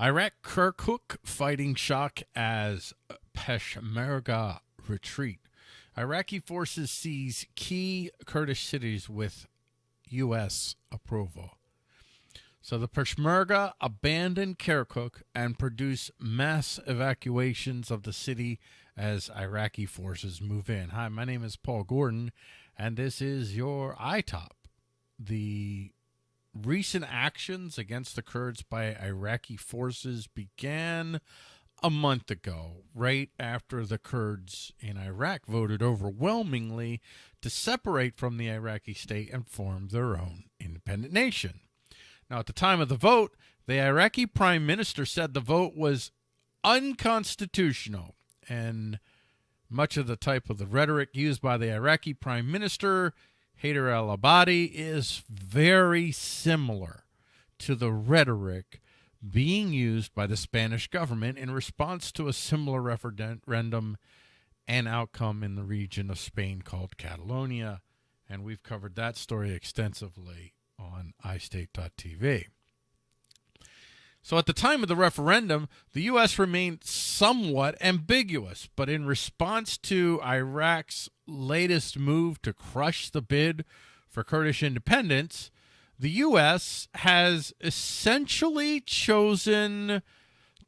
Iraq Kirkuk fighting shock as Peshmerga retreat. Iraqi forces seize key Kurdish cities with U.S. approval. So the Peshmerga abandoned Kirkuk and produce mass evacuations of the city as Iraqi forces move in. Hi, my name is Paul Gordon, and this is your iTop. The recent actions against the Kurds by Iraqi forces began a month ago, right after the Kurds in Iraq voted overwhelmingly to separate from the Iraqi state and form their own independent nation. Now, at the time of the vote, the Iraqi prime minister said the vote was unconstitutional, and much of the type of the rhetoric used by the Iraqi prime minister Haider al Abadi is very similar to the rhetoric being used by the Spanish government in response to a similar referendum and outcome in the region of Spain called Catalonia. And we've covered that story extensively on iState.tv. So at the time of the referendum, the U.S. remained somewhat ambiguous, but in response to Iraq's latest move to crush the bid for Kurdish independence, the U.S. has essentially chosen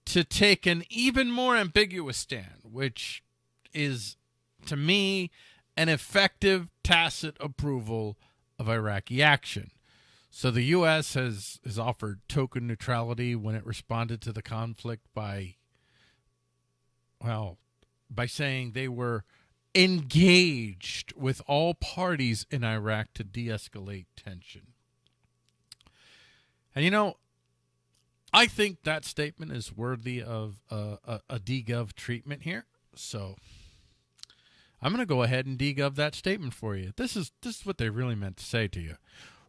to take an even more ambiguous stand, which is, to me, an effective tacit approval of Iraqi action. So the U.S. has, has offered token neutrality when it responded to the conflict by, well, by saying they were engaged with all parties in Iraq to de escalate tension. And you know, I think that statement is worthy of a, a, a DGov treatment here. So I'm going to go ahead and DGov that statement for you. This is this is what they really meant to say to you.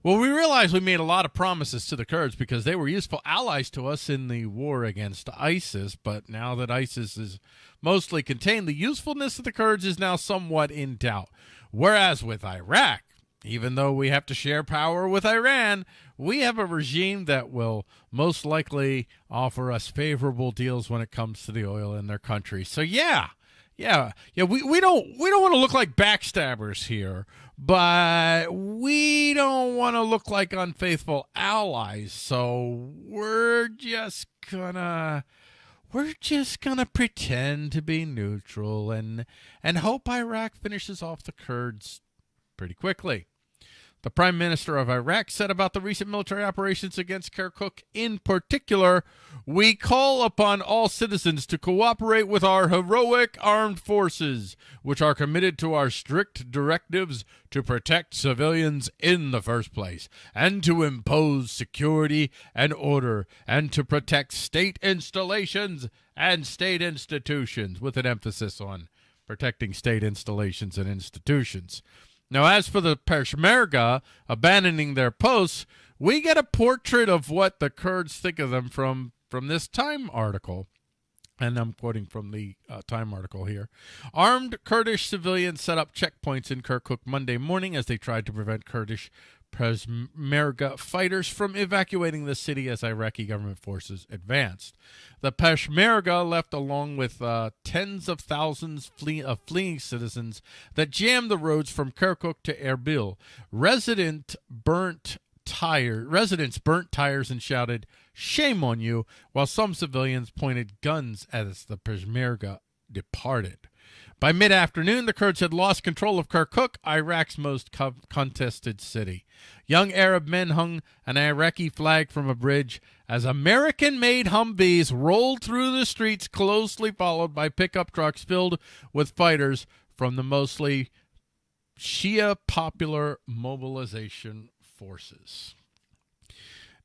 Well, we realized we made a lot of promises to the Kurds because they were useful allies to us in the war against ISIS. But now that ISIS is mostly contained, the usefulness of the Kurds is now somewhat in doubt. Whereas with Iraq, even though we have to share power with Iran, we have a regime that will most likely offer us favorable deals when it comes to the oil in their country. So yeah, yeah, yeah. We, we don't we don't want to look like backstabbers here, but we don't want to look like unfaithful allies. So we're just gonna we're just gonna pretend to be neutral and and hope Iraq finishes off the Kurds pretty quickly. The Prime Minister of Iraq said about the recent military operations against Kirkuk in particular, we call upon all citizens to cooperate with our heroic armed forces, which are committed to our strict directives to protect civilians in the first place, and to impose security and order, and to protect state installations and state institutions, with an emphasis on protecting state installations and institutions. Now, as for the Peshmerga abandoning their posts, we get a portrait of what the Kurds think of them from, from this Time article. And I'm quoting from the uh, Time article here. Armed Kurdish civilians set up checkpoints in Kirkuk Monday morning as they tried to prevent Kurdish Peshmerga fighters from evacuating the city as Iraqi government forces advanced. The Peshmerga left along with uh, tens of thousands flee- of fleeing citizens that jammed the roads from Kirkuk to Erbil. Resident burnt tire residents burnt tires and shouted shame on you while some civilians pointed guns as the Peshmerga departed. By mid afternoon, the Kurds had lost control of Kirkuk, Iraq's most co- contested city. Young Arab men hung an Iraqi flag from a bridge as American made Humvees rolled through the streets, closely followed by pickup trucks filled with fighters from the mostly Shia popular mobilization forces.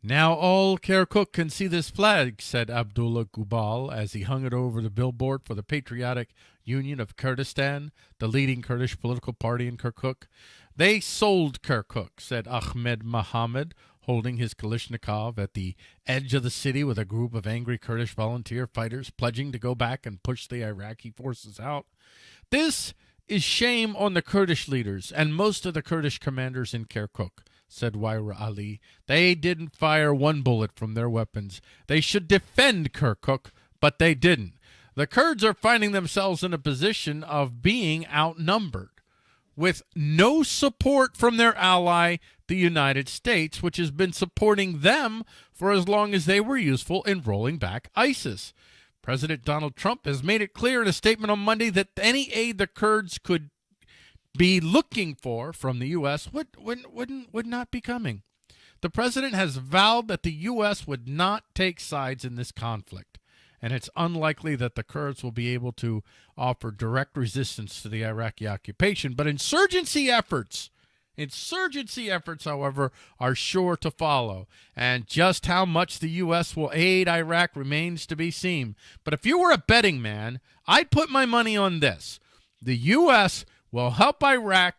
Now all Kirkuk can see this flag, said Abdullah Gubal as he hung it over the billboard for the Patriotic Union of Kurdistan, the leading Kurdish political party in Kirkuk. They sold Kirkuk, said Ahmed Mohammed, holding his Kalashnikov at the edge of the city with a group of angry Kurdish volunteer fighters pledging to go back and push the Iraqi forces out. This is shame on the Kurdish leaders and most of the Kurdish commanders in Kirkuk, said Waira Ali. They didn't fire one bullet from their weapons. They should defend Kirkuk, but they didn't. The Kurds are finding themselves in a position of being outnumbered with no support from their ally, the United States, which has been supporting them for as long as they were useful in rolling back ISIS. President Donald Trump has made it clear in a statement on Monday that any aid the Kurds could be looking for from the U.S. would, would, wouldn't, would not be coming. The president has vowed that the U.S. would not take sides in this conflict, and it's unlikely that the Kurds will be able to offer direct resistance to the Iraqi occupation. But insurgency efforts Insurgency efforts, however, are sure to follow, and just how much the U.S. will aid Iraq remains to be seen. But if you were a betting man, I'd put my money on this. The U.S. will help Iraq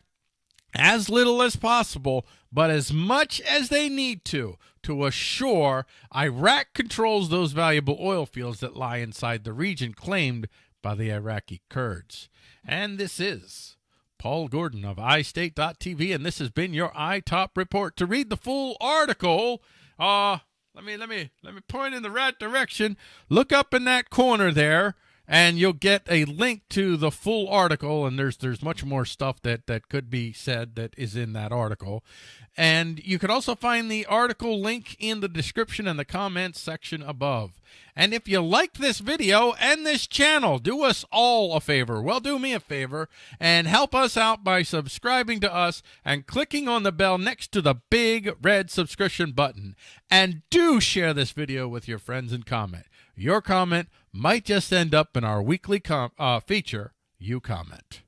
as little as possible, but as much as they need to, to assure Iraq controls those valuable oil fields that lie inside the region claimed by the Iraqi Kurds. And this is Paul Gordon of iState.tv, and this has been your iTop report. To read the full article, uh, let me let me let me point in the right direction. Look up in that corner there and you'll get a link to the full article and there's there's much more stuff that that could be said that is in that article. And you can also find the article link in the description and the comments section above. And if you like this video and this channel do us all a favor. Well do me a favor and help us out by subscribing to us and clicking on the bell next to the big red subscription button. And do share this video with your friends and comment. Your comment might just end up in our weekly com- uh, feature, You Comment.